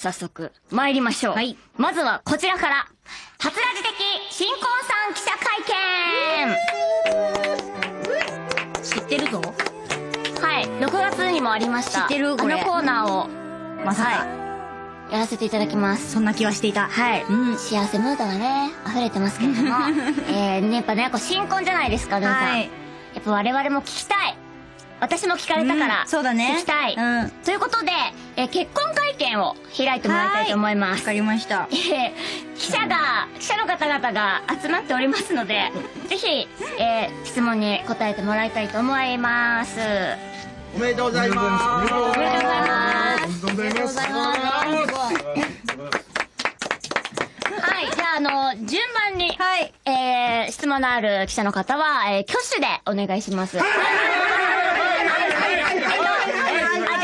早速、参りましょう。はい。まずはこちらから、初ラジ的新婚さん記者会見知ってるぞ。はい、6月にもありました。知ってるこのコーナーを、まさか。はい、やらせていただきます。そんな気はしていた。はい。うん幸せムードがね、溢れてますけれども。えー、ね、やっぱね、こう新婚じゃないですか、ルンさん。はいやっぱ我々も聞きたい。私も聞かれたから、うんそうだね聞きたい。うんということで、えー結婚会見を開いてもらいたいと思います。わかりました。えー記者が、記者の方々が集まっておりますので、ぜひ、えー質問に答えてもらいたいと思います。おめでとうございます。おめでとうございます。おめでとうございます。はい、じゃあ、あの、順番に、はい。えー、質問のある記者の方は、えー、挙手でお願いします。あ、じ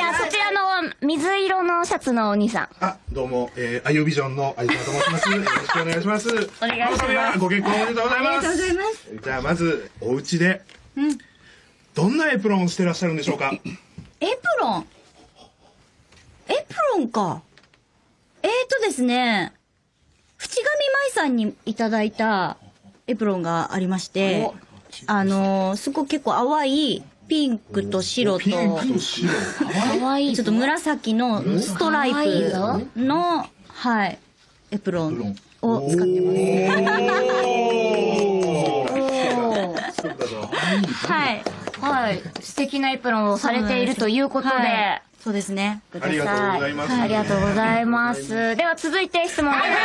ゃあ、そちらの水色のシャツのお兄さん。あ、どうも、えー、アイオビジョンの相島と申します。よろしくお願いします。お願いしますご結婚おめでとうございます。ありがとうございます。じゃあ、まず、お家で、うん。どんなエプロンをしてらっしゃるんでしょうか？エプロン？エプロンか。えーとですね、淵上舞さんにいただいたエプロンがありまして、あのーすごく結構淡いピンクと白と、ピンクと白。かわいいちょっと紫のストライプの、はい、エプロンを使ってます。はい。はい。素敵なエプロンをされているということで、はいそうですね。くださありがとうございますありがとうございます。では続いて質問。はい、はい、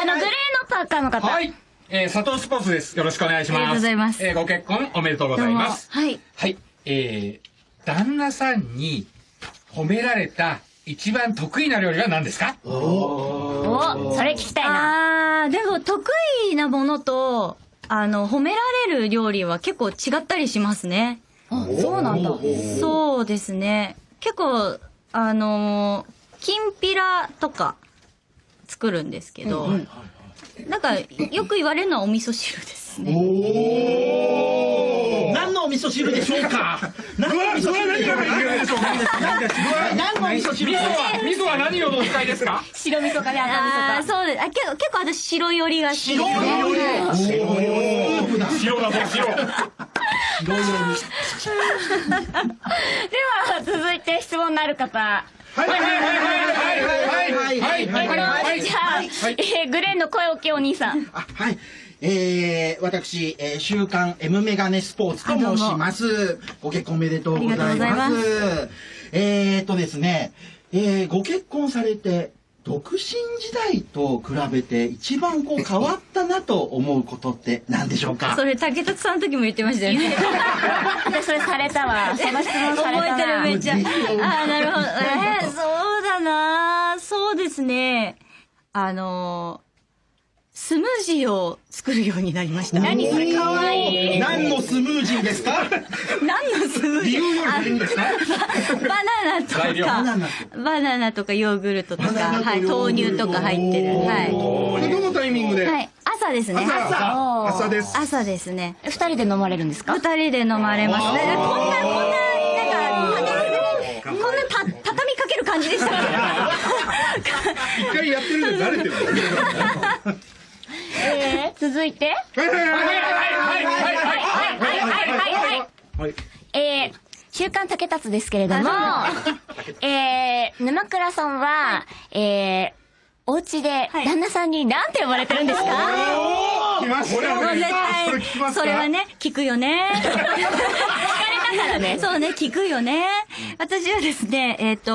あの、グレーのパーカーの方。はい。えー、佐藤スポーツです。よろしくお願いします。ありがとうございますえー、ご結婚おめでとうございます。はい。はい。えー、旦那さんに褒められた一番得意な料理は何ですか？お、それ聞きたいな。あー、でも得意なものと、あの、褒められる料理は結構違ったりしますね。あ、そうなんだ。そうですね。結構、あのー、きんぴらとか作るんですけど、なんか、よく言われるのはお味噌汁ですね。何のお味噌汁でしょうか？何のお味噌汁でしょうか？何のお味噌汁味噌でしょうかは、味噌は何をお使いですか白味噌かね、赤あー味噌か。そうです。あ結構、結構私白寄りが好きですね。白だぞ、白。では、続いて質問のある方。はい。はい。はい。はい。はい。はい。はい。じゃあグレーの声をけお兄さん。はい。え、私、週刊 M メガネスポーツと申します。ご結婚おめでとうございます。え、っとですね、ご結婚されて独身時代と比べて一番こう変わったなと思うことって何でしょうか？それ、竹達さんの時も言ってましたよね。で、それされたわ。その質問された覚えてる、めっちゃ。あぜひー、なるほど。えー、そうだなそうですね。あのー、スムージーを作るようになりました。何それかわいい。何のスムージーですか？何のスムージー？あバナナとか、バナナバナナとかヨーグルトとか、バナナとはい、豆乳とか入ってる。はこれどのタイミングで？い。はい。朝ですね。朝朝です。朝ですね。二人で飲まれるんですか？二人で飲まれます。ねこんな、こんな、なんか、こんなた、畳みかける感じでしたっ 一回やってるんで慣れてる。続いて。はいはいはいはい。はいはいはいはいはいはい、えー、週刊竹達ですけれども、えー、沼倉さんは、えー、お家で旦那さんに何て呼ばれてるんですか、はたね。け絶それ聞きま対、すかそれはね、聞くよね。聞かれたからね。そうね、聞くよね。私はですね、えっ、と、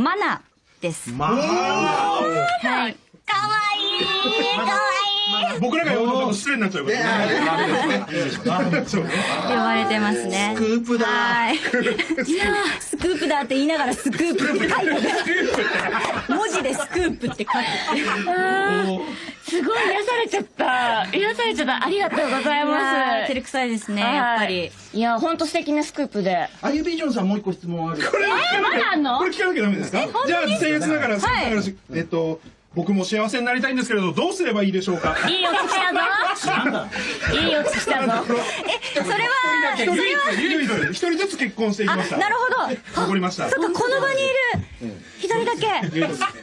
マナです。まあ、はい。かわいいかわ僕らが呼ぶとちょっと失礼になっちゃうからね。そう呼ばれてますね。スクープだ。はい。いやースクープだって言いながらスクープって書いてる。文字でスクープって書いて。すごい癒されちゃった。癒されちゃった。ありがとうございます。ー照れくさいですね、やっぱり。はい。いや、ほんと素敵なスクープで。アユビジョンさんもう一個質問ある。これえーまだあんの？これ聞かなきゃダメですか？じゃあ、僭越ながら、えっと、僕も幸せになりたいんですけれど、どうすればいいでしょうか？いいお聞きしたぞ いいお聞きしたぞえ、それは、一人一人一人ずつ結婚していきました。なるほど。残りました。そっか、この場にいる。一人だけ。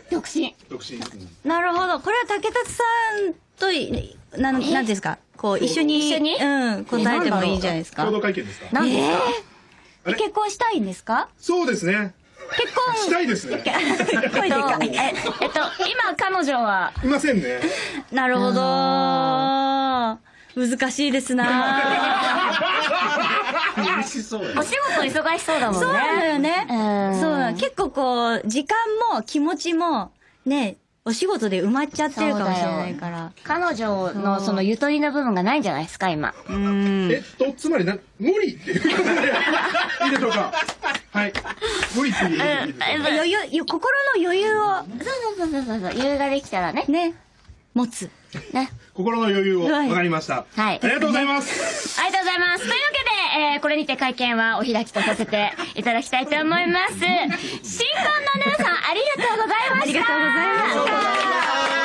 独身独身。なるほど。これは竹達さんとい、なん、なんですか？こう、一緒に、うん、答えてもいいんじゃないですか共。同会見ですか？何ですか結婚したいんですか？そうですね。結婚したいですね。声でかい。ええっと今彼女は？いませんね。なるほど。難しいですな美味しそうお仕事忙しそうだもんねそうだよね。うんそう結構こう、時間も気持ちも、ね、お仕事で埋まっちゃってるかもしれないから。彼女のそのゆとりの部分がないんじゃないですか今うん。えっと、つまりな、無理っていうことで、いいでしょうか？はい。無理っ余裕、よ心の余裕を、そうそうそうそうそう余裕ができたらねね、持つ。ね心の余裕を、はいわかりました。はいありがとうございます。ありがとうございます。というわけで、えー、これにて会見はお開きとさせて いただきたいと思います。新婚のヌーさん、ありがとうございました。ありがとうございました